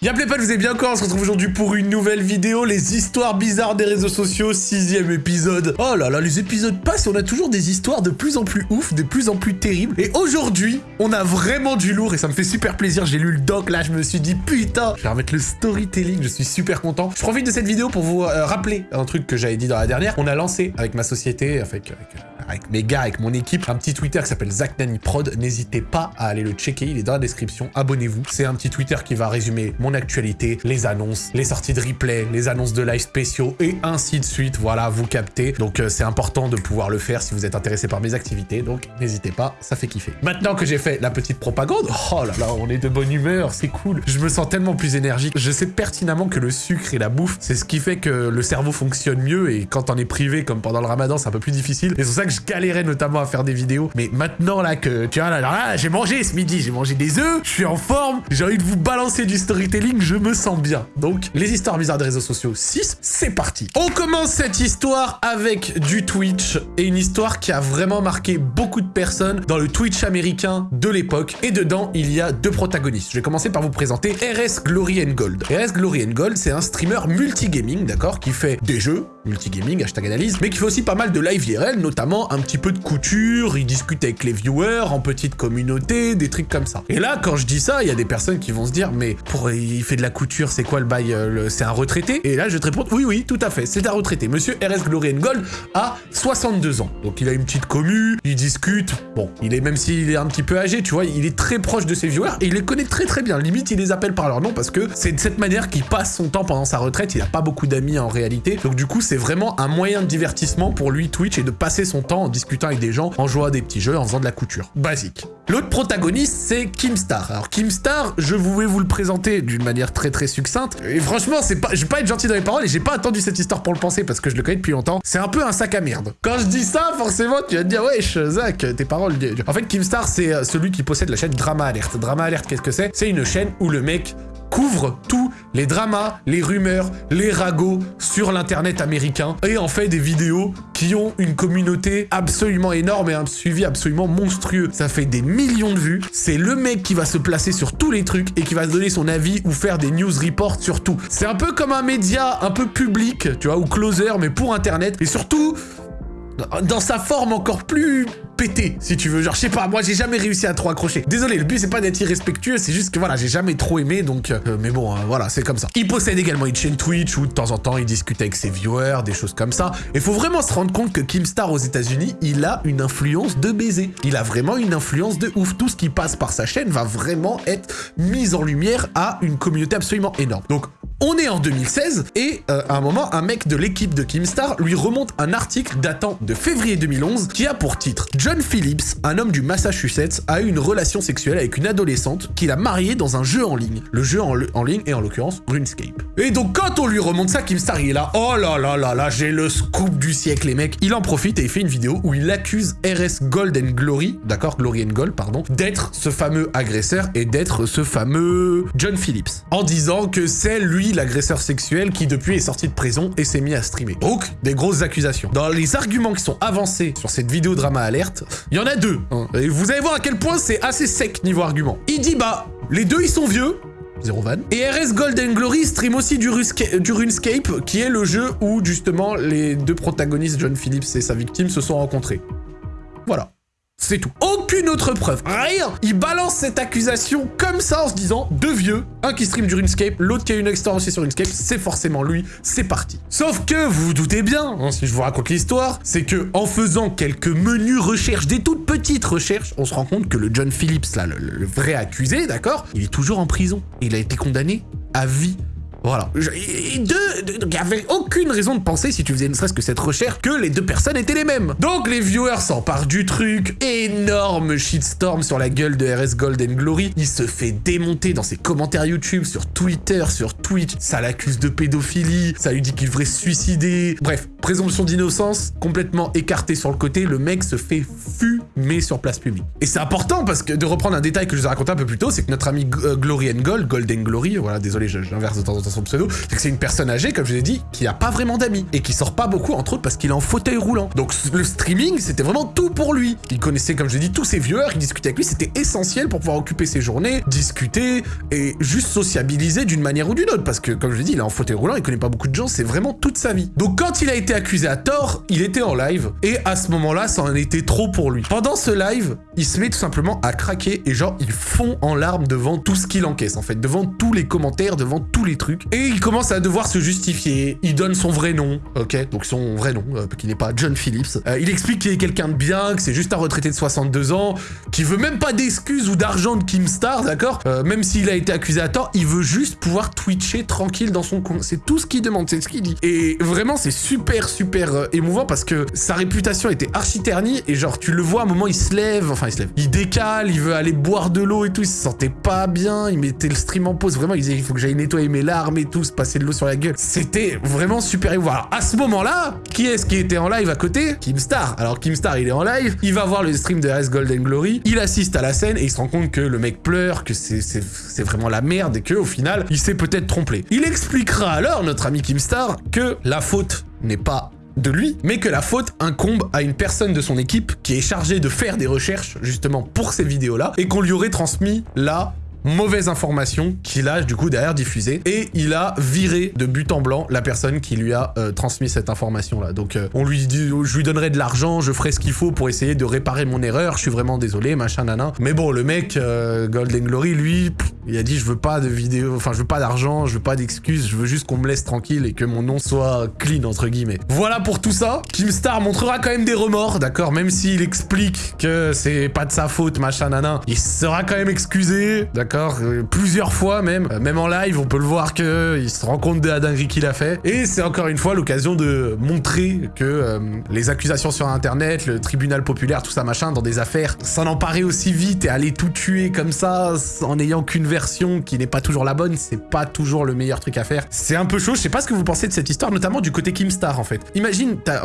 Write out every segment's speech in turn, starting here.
Y'a pas, vous avez bien encore, on se retrouve aujourd'hui pour une nouvelle vidéo, les histoires bizarres des réseaux sociaux, sixième épisode. Oh là là, les épisodes passent, on a toujours des histoires de plus en plus ouf, de plus en plus terribles. Et aujourd'hui, on a vraiment du lourd et ça me fait super plaisir. J'ai lu le doc, là, je me suis dit, putain, je vais remettre le storytelling, je suis super content. Je profite de cette vidéo pour vous euh, rappeler un truc que j'avais dit dans la dernière. On a lancé avec ma société, avec, avec avec mes gars, avec mon équipe, un petit Twitter qui s'appelle Zach Nani Prod. N'hésitez pas à aller le checker, il est dans la description. Abonnez-vous. C'est un petit Twitter qui va résumer mon actualité, les annonces, les sorties de replay, les annonces de live spéciaux et ainsi de suite. Voilà, vous captez. Donc euh, c'est important de pouvoir le faire si vous êtes intéressé par mes activités. Donc n'hésitez pas, ça fait kiffer. Maintenant que j'ai fait la petite propagande, oh là là, on est de bonne humeur, c'est cool. Je me sens tellement plus énergique. Je sais pertinemment que le sucre et la bouffe, c'est ce qui fait que le cerveau fonctionne mieux et quand on est privé comme pendant le ramadan, c'est un peu plus difficile. Et c'est pour ça que je galérais notamment à faire des vidéos. Mais maintenant là que, tu vois, là, là, j'ai mangé ce midi, j'ai mangé des œufs, je suis en forme, j'ai envie de vous balancer du storytelling, je me sens bien. Donc, les histoires bizarres des réseaux sociaux 6, c'est parti. On commence cette histoire avec du Twitch et une histoire qui a vraiment marqué beaucoup de personnes dans le Twitch américain de l'époque. Et dedans, il y a deux protagonistes. Je vais commencer par vous présenter RS Glory and Gold. RS Glory and Gold, c'est un streamer multigaming, d'accord, qui fait des jeux, multigaming, hashtag analyse, mais qui fait aussi pas mal de live IRL, notamment un petit peu de couture, il discute avec les viewers, en petite communauté, des trucs comme ça. Et là, quand je dis ça, il y a des personnes qui vont se dire, mais pour il fait de la couture, c'est quoi le bail euh, C'est un retraité? Et là, je te répondre, oui, oui, tout à fait, c'est un retraité. Monsieur RS Glory Gold a 62 ans. Donc il a une petite commu, il discute, bon, il est, même s'il est un petit peu âgé, tu vois, il est très proche de ses viewers et il les connaît très très bien. Limite, il les appelle par leur nom parce que c'est de cette manière qu'il passe son temps pendant sa retraite. Il a pas beaucoup d'amis en réalité. Donc du coup, c'est vraiment un moyen de divertissement pour lui, Twitch, et de passer son temps en discutant avec des gens, en jouant à des petits jeux, en faisant de la couture. Basique. L'autre protagoniste, c'est Kimstar. Alors Kimstar, je voulais vous le présenter d'une manière très très succincte. Et franchement, c'est pas, je vais pas être gentil dans les paroles et j'ai pas attendu cette histoire pour le penser parce que je le connais depuis longtemps. C'est un peu un sac à merde. Quand je dis ça, forcément, tu vas te dire, wesh, Zach, tes paroles. En fait, Kimstar, c'est euh, celui qui possède la chaîne Drama Alert. Drama Alert, qu'est-ce que c'est? C'est une chaîne où le mec couvre tous les dramas, les rumeurs, les ragots sur l'internet américain et en fait des vidéos qui ont une communauté absolument énorme et un suivi absolument monstrueux. Ça fait des millions de vues. C'est le mec qui va se placer sur tous les trucs et qui va donner son avis ou faire des news reports sur tout. C'est un peu comme un média un peu public, tu vois, ou closer, mais pour internet. Et surtout, dans sa forme encore plus pété, si tu veux. Genre, je sais pas, moi, j'ai jamais réussi à trop accrocher. Désolé, le but, c'est pas d'être irrespectueux, c'est juste que, voilà, j'ai jamais trop aimé, donc... Euh, mais bon, hein, voilà, c'est comme ça. Il possède également une chaîne Twitch où, de temps en temps, il discute avec ses viewers, des choses comme ça. Et faut vraiment se rendre compte que Kimstar, aux états unis il a une influence de baiser. Il a vraiment une influence de ouf. Tout ce qui passe par sa chaîne va vraiment être mis en lumière à une communauté absolument énorme. Donc, on est en 2016 et euh, à un moment, un mec de l'équipe de Kimstar lui remonte un article datant de février 2011 qui a pour titre John Phillips, un homme du Massachusetts, a eu une relation sexuelle avec une adolescente qu'il a mariée dans un jeu en ligne. Le jeu en, ligne est en l'occurrence RuneScape. Et donc quand on lui remonte ça, Kimstar il est là, oh là là là là, j'ai le scoop du siècle les mecs. Il en profite et il fait une vidéo où il accuse RS Gold Glory, d'accord, Glory and Gold, pardon, d'être ce fameux agresseur et d'être ce fameux John Phillips. En disant que c'est lui l'agresseur sexuel qui depuis est sorti de prison et s'est mis à streamer. Donc, des grosses accusations. Dans les arguments qui sont avancés sur cette vidéo drama alerte, il y en a deux. Hein. Et vous allez voir à quel point c'est assez sec niveau argument. Il dit bah, les deux ils sont vieux, Zero van. Et RS Golden Glory stream aussi du, du, RuneScape, qui est le jeu où justement les deux protagonistes, John Phillips et sa victime, se sont rencontrés. Voilà. C'est tout. Aucune autre preuve. Rien. Il balance cette accusation comme ça en se disant deux vieux, un qui stream du RuneScape, l'autre qui a une aussi sur RuneScape, c'est forcément lui, c'est parti. Sauf que vous vous doutez bien, hein, si je vous raconte l'histoire, c'est que en faisant quelques menus recherches, des toutes petites recherches, on se rend compte que le John Phillips, là, le vrai accusé, d'accord, il est toujours en prison. Il a été condamné à vie voilà. Il n'y avait aucune raison de penser, si tu faisais ne serait-ce que cette recherche, que les deux personnes étaient les mêmes. Donc les viewers s'emparent du truc. Énorme shitstorm sur la gueule de RS Golden Glory. Il se fait démonter dans ses commentaires YouTube, sur Twitter, sur Twitch. Ça l'accuse de pédophilie. Ça lui dit qu'il devrait se suicider. Bref, présomption d'innocence complètement écartée sur le côté. Le mec se fait fumer sur place publique. Et c'est important parce que de reprendre un détail que je vous ai raconté un peu plus tôt, c'est que notre ami euh, Glory and Gold, Golden Glory, voilà, désolé, j'inverse de temps en temps son pseudo, c'est que c'est une personne âgée, comme je l'ai dit, qui a pas vraiment d'amis et qui sort pas beaucoup, entre autres parce qu'il est en fauteuil roulant. Donc le streaming, c'était vraiment tout pour lui. Il connaissait, comme je l'ai dit, tous ses viewers, il discutait avec lui, c'était essentiel pour pouvoir occuper ses journées, discuter et juste sociabiliser d'une manière ou d'une autre. Parce que, comme je l'ai dit, il est en fauteuil roulant, il connaît pas beaucoup de gens, c'est vraiment toute sa vie. Donc quand il a été accusé à tort, il était en live et à ce moment-là, ça en était trop pour lui. Pendant ce live, il se met tout simplement à craquer et genre, il fond en larmes devant tout ce qu'il encaisse en fait, devant tous les commentaires, devant tous les trucs. Et il commence à devoir se justifier. Il donne son vrai nom, ok Donc son vrai nom, euh, qui n'est pas John Phillips. Euh, il explique qu'il est quelqu'un de bien, que c'est juste un retraité de 62 ans, qui veut même pas d'excuses ou d'argent de Kimstar, d'accord? Euh, Même s'il a été accusé à tort, il veut juste pouvoir twitcher tranquille dans son coin. C'est tout ce qu'il demande, c'est ce qu'il dit. Et vraiment, c'est super, super émouvant parce que sa réputation était archi ternie et genre, tu le vois à un moment, il se lève, enfin, il se lève, il décale, il veut aller boire de l'eau et tout, il se sentait pas bien, il mettait le stream en pause, vraiment, il disait, il faut que j'aille nettoyer mes larmes se passer de l'eau sur la gueule. C'était vraiment super émouvant. Alors, à ce moment-là, qui est-ce qui était en live à côté? Kimstar. Alors, Kimstar, il est en live, il va voir le stream de RS Golden Glory, il assiste à la scène et il se rend compte que le mec pleure, que c'est vraiment la merde et que au final, il s'est peut-être trompé. Il expliquera alors, notre ami Kimstar, que la faute n'est pas de lui, mais que la faute incombe à une personne de son équipe qui est chargée de faire des recherches justement pour ces vidéos-là et qu'on lui aurait transmis là mauvaise information qu'il a du coup derrière diffusé et il a viré de but en blanc la personne qui lui a euh, transmis cette information là donc euh, on lui dit je lui donnerai de l'argent je ferai ce qu'il faut pour essayer de réparer mon erreur je suis vraiment désolé machin nana mais bon le mec euh, Golden Glory lui il a dit je veux pas de vidéo enfin je veux pas d'argent je veux pas d'excuses je veux juste qu'on me laisse tranquille et que mon nom soit clean entre guillemets. Voilà pour tout ça. Kimstar montrera quand même des remords d'accord? Même s'il explique que c'est pas de sa faute machin nana. Il sera quand même excusé d'accord? Euh, Plusieurs fois même. Euh, même en live, on peut le voir que il se rend compte de la dinguerie qu'il a fait. Et c'est encore une fois l'occasion de montrer que euh, les accusations sur Internet, le tribunal populaire, tout ça machin, dans des affaires, s'en emparer aussi vite et aller tout tuer comme ça, en n'ayant qu'une version qui n'est pas toujours la bonne, c'est pas toujours le meilleur truc à faire. C'est un peu chaud, je sais pas ce que vous pensez de cette histoire, notamment du côté Kimstar en fait. Imagine, t'as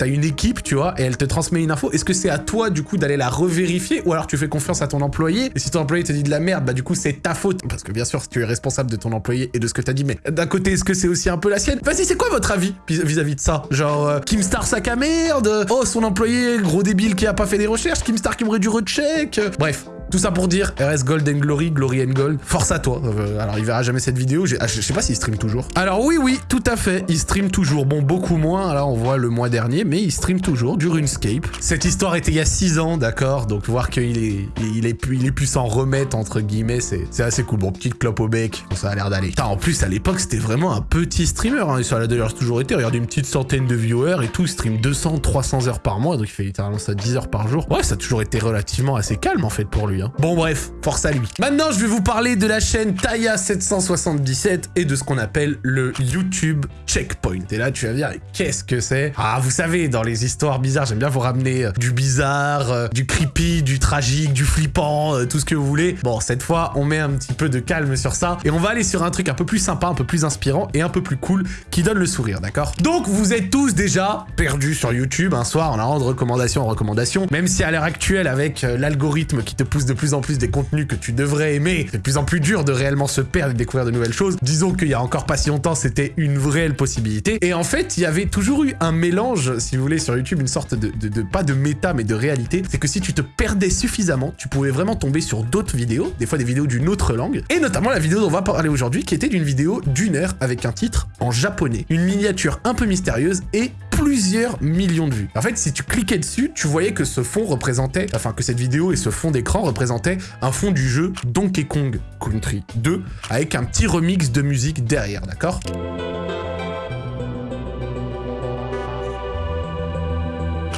as, une équipe, tu vois, et elle te transmet une info, est-ce que c'est à toi du coup d'aller la revérifier, ou alors tu fais confiance à ton employé, et si ton employé te dit de la merde, bah du coup c'est ta faute. Parce que bien sûr, tu es responsable de ton employé et de ce que t'as dit, mais d'un côté, est-ce que c'est aussi un peu la sienne? Vas-y, c'est quoi votre avis vis-à-vis de ça? Genre, euh, Kimstar sac à merde Oh, son employé, gros débile qui a pas fait des recherches Kimstar qui m'aurait du recheck Bref, tout ça pour dire, RS Golden Glory, Glory and Gold, force à toi. Euh, alors, il verra jamais cette vidéo, ah, je sais pas s'il stream toujours. Alors oui, oui, tout à fait, il stream toujours. Bon, beaucoup moins, là, on voit le mois dernier, mais il stream toujours, du RuneScape. Cette histoire était il y a 6 ans, d'accord Donc, voir qu'il est, il est, il est pu s'en remettre, entre guillemets, c'est assez cool. Bon, petite clope au bec, ça a l'air d'aller. En plus, à l'époque, c'était vraiment un petit streamer, hein, ça l'a d'ailleurs toujours été. Regarde, une petite centaine de viewers et tout, il stream 200, 300 heures par mois, donc il fait littéralement ça 10 heures par jour. Ouais, ça a toujours été relativement assez calme, en fait, pour lui. Hein. Bon, bref, force à lui. Maintenant, je vais vous parler de la chaîne Taya777 et de ce qu'on appelle le YouTube Checkpoint. Et là, tu vas me dire, qu'est-ce que c'est? Ah, vous savez, dans les histoires bizarres, j'aime bien vous ramener euh, du bizarre, euh, du creepy, du tragique, du flippant, euh, tout ce que vous voulez. Bon, cette fois, on met un petit peu de calme sur ça et on va aller sur un truc un peu plus sympa, un peu plus inspirant et un peu plus cool qui donne le sourire, d'accord? Donc, vous êtes tous déjà perdus sur YouTube un soir en allant de recommandation en recommandation, même si à l'heure actuelle, avec l'algorithme qui te pousse de plus en plus des contenus que tu devrais aimer, c'est de plus en plus dur de réellement se perdre et découvrir de nouvelles choses. Disons qu'il y a encore pas si longtemps, c'était une réelle possibilité. Et en fait, il y avait toujours eu un mélange, si vous voulez, sur YouTube, une sorte de, de, pas de méta, mais de réalité. C'est que si tu te perdais suffisamment, tu pouvais vraiment tomber sur d'autres vidéos, des fois des vidéos d'une autre langue, et notamment la vidéo dont on va parler aujourd'hui, qui était d'une vidéo d'une heure avec un titre en japonais. Une miniature un peu mystérieuse et plusieurs millions de vues. En fait, si tu cliquais dessus, tu voyais que ce fond représentait, enfin que cette vidéo et ce fond d'écran représentaient un fond du jeu Donkey Kong Country 2 avec un petit remix de musique derrière, d'accord?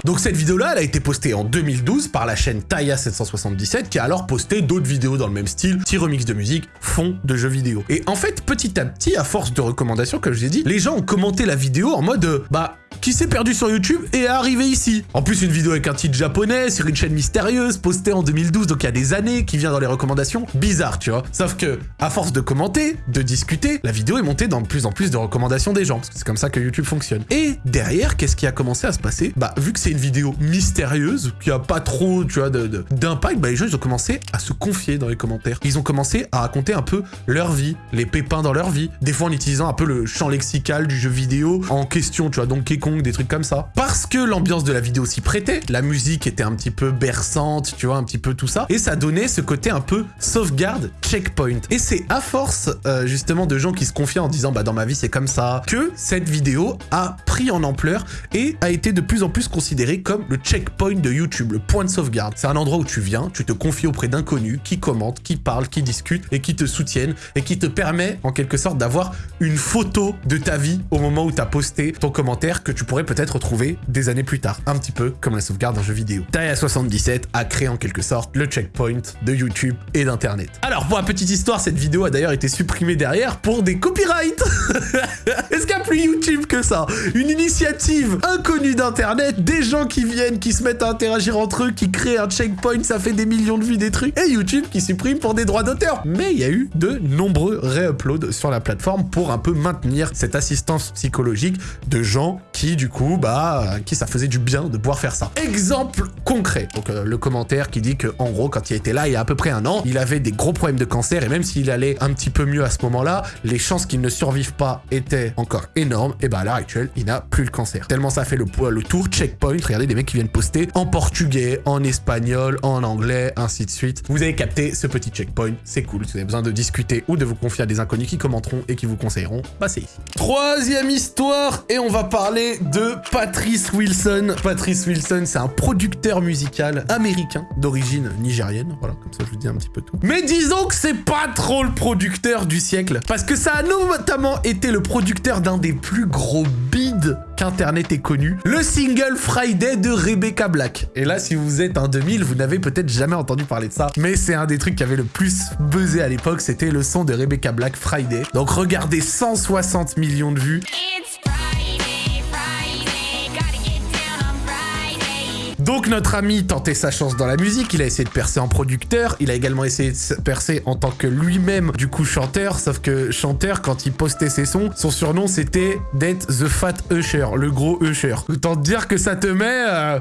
Donc cette vidéo-là, elle a été postée en 2012 par la chaîne Taya777 qui a alors posté d'autres vidéos dans le même style, petit remix de musique, fond de jeux vidéo. Et en fait, petit à petit, à force de recommandations, comme je l'ai dit, les gens ont commenté la vidéo en mode euh, bah qui s'est perdu sur YouTube et est arrivé ici. En plus, une vidéo avec un titre japonais sur une chaîne mystérieuse, postée en 2012, donc il y a des années, qui vient dans les recommandations. Bizarre, tu vois. Sauf que, à force de commenter, de discuter, la vidéo est montée dans de plus en plus de recommandations des gens, parce que c'est comme ça que YouTube fonctionne. Et derrière, qu'est-ce qui a commencé à se passer? Bah, vu que c'est une vidéo mystérieuse, qui a pas trop, tu vois, d'impact, bah les gens, ils ont commencé à se confier dans les commentaires. Ils ont commencé à raconter un peu leur vie, les pépins dans leur vie, des fois en utilisant un peu le champ lexical du jeu vidéo en question, tu vois, Donkey Kong, des trucs comme ça. Parce que l'ambiance de la vidéo s'y prêtait, la musique était un petit peu berçante, tu vois, un petit peu tout ça, et ça donnait ce côté un peu sauvegarde, checkpoint. Et c'est à force, euh, justement, de gens qui se confient en disant, bah dans ma vie c'est comme ça, que cette vidéo a pris en ampleur et a été de plus en plus considérée comme le checkpoint de YouTube, le point de sauvegarde. C'est un endroit où tu viens, tu te confies auprès d'inconnus qui commentent, qui parlent, qui discutent et qui te soutiennent et qui te permet en quelque sorte d'avoir une photo de ta vie au moment où tu as posté ton commentaire que tu pourrais peut-être retrouver des années plus tard. Un petit peu comme la sauvegarde d'un jeu vidéo. Taïa 77 a créé en quelque sorte le checkpoint de YouTube et d'Internet. Alors pour la petite histoire, cette vidéo a d'ailleurs été supprimée derrière pour des copyrights. Est-ce qu'il y a plus YouTube que ça? Une initiative inconnue d'Internet, des gens qui viennent, qui se mettent à interagir entre eux, qui créent un checkpoint, ça fait des millions de vues, des trucs, et YouTube qui supprime pour des droits d'auteur. Mais il y a eu de nombreux réuploads sur la plateforme pour un peu maintenir cette assistance psychologique de gens qui, du coup, bah, qui ça faisait du bien de pouvoir faire ça. Exemple concret. Donc, euh, le commentaire qui dit que, en gros, quand il était là, il y a à peu près un an, il avait des gros problèmes de cancer et même s'il allait un petit peu mieux à ce moment-là, les chances qu'il ne survive pas étaient encore énormes. Et bah, à l'heure actuelle, il n'a plus le cancer. Tellement ça fait le, le tour, checkpoint. Regardez des mecs qui viennent poster en portugais, en espagnol, en anglais, ainsi de suite. Vous avez capté ce petit checkpoint. C'est cool. Si vous avez besoin de discuter ou de vous confier à des inconnus qui commenteront et qui vous conseilleront, bah c'est ici. Troisième histoire, et on va parler de Patrice Wilson. Patrice Wilson, c'est un producteur musical américain d'origine nigérienne. Voilà, comme ça je vous dis un petit peu tout. Mais disons que c'est pas trop le producteur du siècle, parce que ça a notamment été le producteur d'un des plus gros bids qu'Internet ait connu, le single Friday de Rebecca Black. Et là, si vous êtes un 2000, vous n'avez peut-être jamais entendu parler de ça, mais c'est un des trucs qui avait le plus buzzé à l'époque, c'était le son de Rebecca Black Friday. Donc regardez 160 millions de vues. Donc notre ami tentait sa chance dans la musique, il a essayé de percer en producteur, il a également essayé de percer en tant que lui-même du coup chanteur, sauf que chanteur, quand il postait ses sons, son surnom c'était d'être The Fat Usher, le gros Usher. Autant te dire que ça te met... Euh,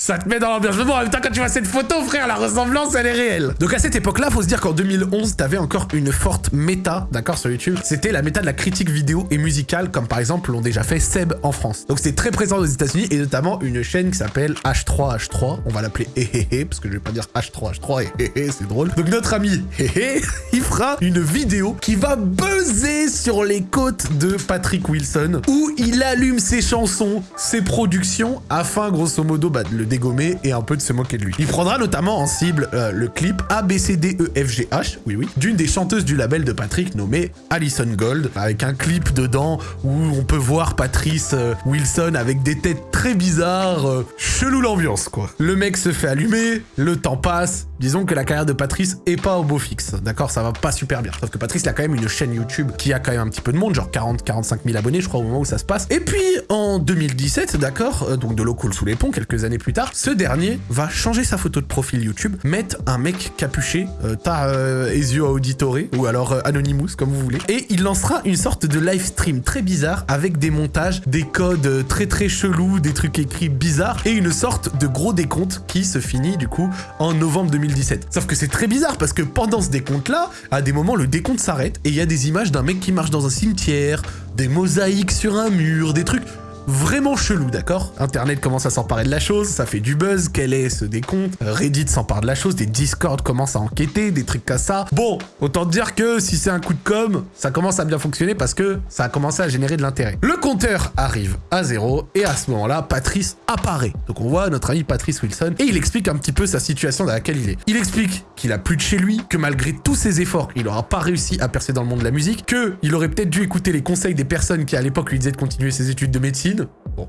ça te met dans l'ambiance. Mais bon, en même temps, quand tu vois cette photo, frère, la ressemblance, elle est réelle. Donc à cette époque-là, faut se dire qu'en 2011, t'avais encore une forte méta, d'accord, sur YouTube. C'était la méta de la critique vidéo et musicale, comme par exemple l'ont déjà fait Seb en France. Donc c'était très présent aux États-Unis et notamment une chaîne qui s'appelle H3H3. On va l'appeler Hehehe, parce que je vais pas dire H3H3 et c'est drôle. Donc notre ami Hehe, il fera une vidéo qui va buzzer sur les côtes de Patrick Wilson, où il allume ses chansons, ses productions, afin grosso modo bah, de le dégommer et un peu de se moquer de lui. Il prendra notamment en cible euh, le clip ABCDEFGH, oui oui, d'une des chanteuses du label de Patrick nommée Alison Gold, avec un clip dedans où on peut voir Patrice euh, Wilson avec des têtes très bizarres, euh, chelou l'ambiance quoi. Le mec se fait allumer, le temps passe, disons que la carrière de Patrice est pas au beau fixe, d'accord, ça va pas super bien. Sauf que Patrice a quand même une chaîne YouTube qui a quand même un petit peu de monde, genre 40-45 000 abonnés je crois au moment où ça se passe. Et puis en 2017, d'accord, donc de l'eau coule sous les ponts, quelques années plus tard, ce dernier va changer sa photo de profil YouTube, mettre un mec capuché, euh, t'as euh, Ezio Auditore, ou alors euh, Anonymous, comme vous voulez, et il lancera une sorte de live stream très bizarre, avec des montages, des codes euh, très très chelous, des trucs écrits bizarres, et une sorte de gros décompte qui se finit du coup en novembre 2017. Sauf que c'est très bizarre, parce que pendant ce décompte-là, à des moments, le décompte s'arrête, et il y a des images d'un mec qui marche dans un cimetière, des mosaïques sur un mur, des trucs vraiment chelou, d'accord? Internet commence à s'emparer de la chose, ça fait du buzz, quel est ce décompte? Reddit s'empare de la chose, des Discord commencent à enquêter, des trucs comme ça. Bon, autant dire que si c'est un coup de com', ça commence à bien fonctionner parce que ça a commencé à générer de l'intérêt. Le compteur arrive à zéro et à ce moment-là, Patrice apparaît. Donc on voit notre ami Patrice Wilson et il explique un petit peu sa situation dans laquelle il est. Il explique qu'il a plus de chez lui, que malgré tous ses efforts, il n'aura pas réussi à percer dans le monde de la musique, que il aurait peut-être dû écouter les conseils des personnes qui à l'époque lui disaient de continuer ses études de médecine, Bon.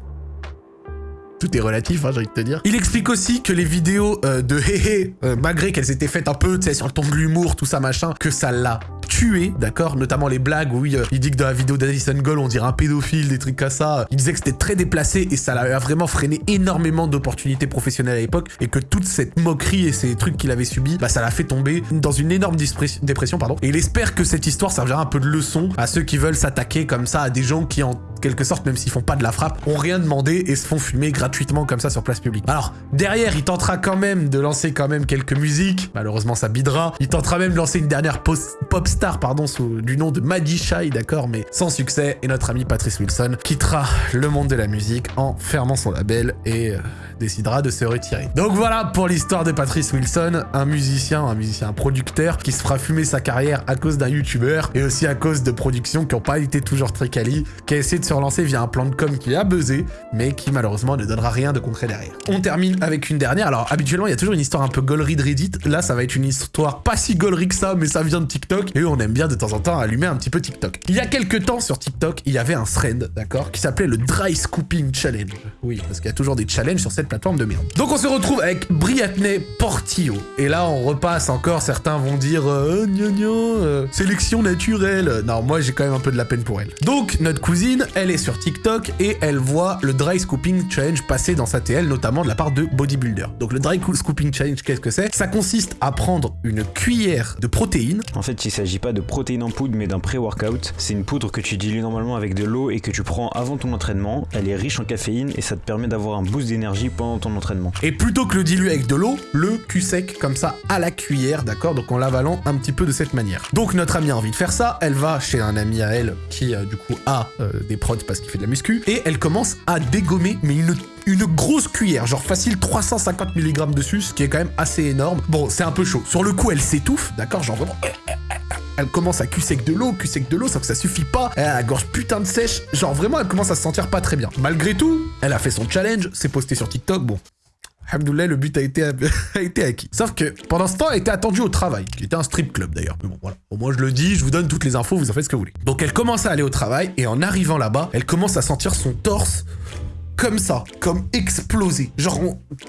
tout est relatif, hein, j'ai envie de te dire. Il explique aussi que les vidéos euh, de Hé euh, malgré qu'elles étaient faites un peu, tu sais, sur le ton de l'humour, tout ça, machin, que ça l'a tué, d'accord? Notamment les blagues où oui, euh, il dit que dans la vidéo d'Addison Gold, on dirait un pédophile, des trucs comme ça. Il disait que c'était très déplacé et ça l'a vraiment freiné énormément d'opportunités professionnelles à l'époque et que toute cette moquerie et ces trucs qu'il avait subis, bah ça l'a fait tomber dans une énorme dépression, pardon. Et il espère que cette histoire servira un peu de leçon à ceux qui veulent s'attaquer comme ça à des gens qui en quelque sorte, même s'ils font pas de la frappe, ont rien demandé et se font fumer gratuitement comme ça sur place publique. Alors, derrière, il tentera quand même de lancer quand même quelques musiques. Malheureusement, ça bidera. Il tentera même de lancer une dernière pop star, pardon, sous, du nom de Maddie Shy, d'accord, mais sans succès. Et notre ami Patrice Wilson quittera le monde de la musique en fermant son label et... Euh, décidera de se retirer. Donc voilà pour l'histoire de Patrice Wilson, un musicien, un musicien producteur qui se fera fumer sa carrière à cause d'un youtubeur et aussi à cause de productions qui n'ont pas été toujours très quali, qui a essayé de se relancer via un plan de com qui a buzzé, mais qui malheureusement ne donnera rien de concret derrière. On termine avec une dernière. Alors habituellement il y a toujours une histoire un peu gaulerie de Reddit. Là ça va être une histoire pas si gaulerie que ça, mais ça vient de TikTok et on aime bien de temps en temps allumer un petit peu TikTok. Il y a quelques temps sur TikTok, il y avait un thread, d'accord, qui s'appelait le Dry Scooping Challenge. Oui, parce qu'il y a toujours des challenges sur cette plateforme de merde. Donc on se retrouve avec Briatney Portillo. Et là, on repasse encore, certains vont dire euh, euh, sélection naturelle. Non, moi j'ai quand même un peu de la peine pour elle. Donc notre cousine, est sur TikTok et elle voit le Dry Scooping Challenge passer dans sa TL, notamment de la part de Bodybuilder. Donc le Dry Scooping Challenge, qu'est-ce que c'est? Ça consiste à prendre une cuillère de protéines. En fait, il s'agit pas de protéines en poudre, mais d'un pré-workout. C'est une poudre que tu dilues normalement avec de l'eau et que tu prends avant ton entraînement. Elle est riche en caféine et ça te permet d'avoir un boost d'énergie pendant ton entraînement. Et plutôt que le diluer avec de l'eau, le cul sec comme ça à la cuillère, d'accord? Donc en l'avalant un petit peu de cette manière. Donc notre amie a envie de faire ça, elle va chez un ami à elle qui euh, du coup a euh, des parce qu'il fait de la muscu, et elle commence à dégommer, mais une grosse cuillère, genre facile 350 mg dessus, ce qui est quand même assez énorme. Bon, c'est un peu chaud. Sur le coup, elle s'étouffe, d'accord Genre vraiment... Elle commence à cul sec de l'eau, cul sec de l'eau, sauf que ça suffit pas. Elle a la gorge putain de sèche. Genre vraiment, elle commence à se sentir pas très bien. Malgré tout, elle a fait son challenge, c'est posté sur TikTok. Bon, Alhamdoulilah, le but a été, a été acquis. Sauf que pendant ce temps, elle était attendue au travail, qui était un strip club d'ailleurs. Mais bon, voilà. Au moins, je le dis, je vous donne toutes les infos, vous en faites ce que vous voulez. Donc, elle commence à aller au travail, et en arrivant là-bas, elle commence à sentir son torse comme ça, comme explosé. Genre,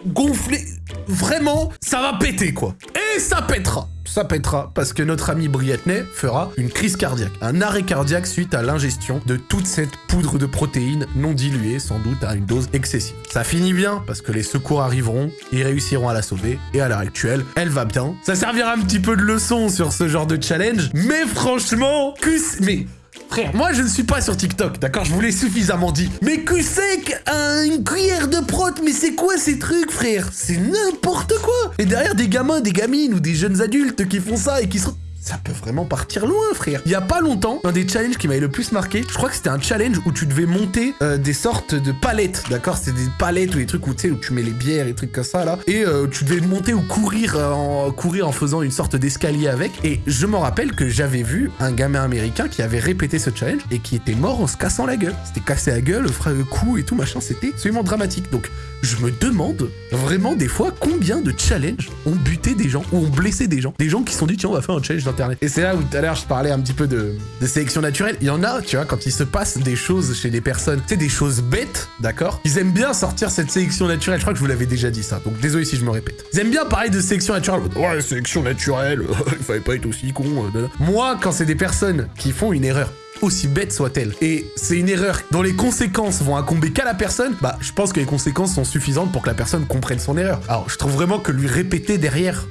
gonflé. Vraiment, ça va péter, quoi. Et ça pètera ça pètera parce que notre ami Brietney fera une crise cardiaque, un arrêt cardiaque suite à l'ingestion de toute cette poudre de protéines non diluée, sans doute à une dose excessive. Ça finit bien parce que les secours arriveront, ils réussiront à la sauver et à l'heure actuelle, elle va bien. Ça servira un petit peu de leçon sur ce genre de challenge, mais franchement, que mais Frère, moi je ne suis pas sur TikTok, d'accord? Je vous l'ai suffisamment dit. Mais que c'est qu'une cuillère de prot? Mais c'est quoi ces trucs, frère? C'est n'importe quoi! Et derrière des gamins, des gamines ou des jeunes adultes qui font ça et qui se ça peut vraiment partir loin, frère. Il y a pas longtemps, un des challenges qui m'avait le plus marqué, je crois que c'était un challenge où tu devais monter euh, des sortes de palettes, d'accord? C'était des palettes ou des trucs où, tu sais, où tu mets les bières et trucs comme ça, là. Et euh, tu devais monter ou courir, euh, en, courir en faisant une sorte d'escalier avec. Et je me rappelle que j'avais vu un gamin américain qui avait répété ce challenge et qui était mort en se cassant la gueule. C'était cassé la gueule, le cou et tout, machin, c'était absolument dramatique. Donc, je me demande vraiment des fois combien de challenges ont buté des gens ou ont blessé des gens? Des gens qui se sont dit, tiens, on va faire un challenge Et c'est là où tout à l'heure je parlais un petit peu de, sélection naturelle. Il y en a, tu vois, quand il se passe des choses chez des personnes, tu sais, des choses bêtes, d'accord? Ils aiment bien sortir cette sélection naturelle. Je crois que je vous l'avais déjà dit ça, donc désolé si je me répète. Ils aiment bien parler de sélection naturelle. Ouais, sélection naturelle, il fallait pas être aussi con. Euh, Moi, quand c'est des personnes qui font une erreur aussi bête soit-elle. Et c'est une erreur dont les conséquences vont incomber qu'à la personne, bah je pense que les conséquences sont suffisantes pour que la personne comprenne son erreur. Alors je trouve vraiment que lui répéter derrière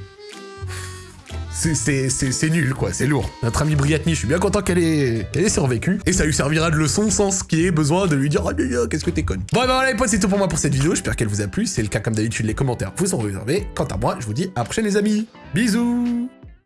c'est nul, quoi, c'est lourd. Notre ami Briatni, je suis bien content qu'elle ait, survécu, et ça lui servira de leçon sans ce qui est besoin de lui dire oh, « qu'est-ce que t'es conne ?» Bon, bah voilà les potes, c'est tout pour moi pour cette vidéo, j'espère qu'elle vous a plu, c'est le cas comme d'habitude, les commentaires vous sont réservés. Quant à moi, je vous dis à la prochaine les amis, bisous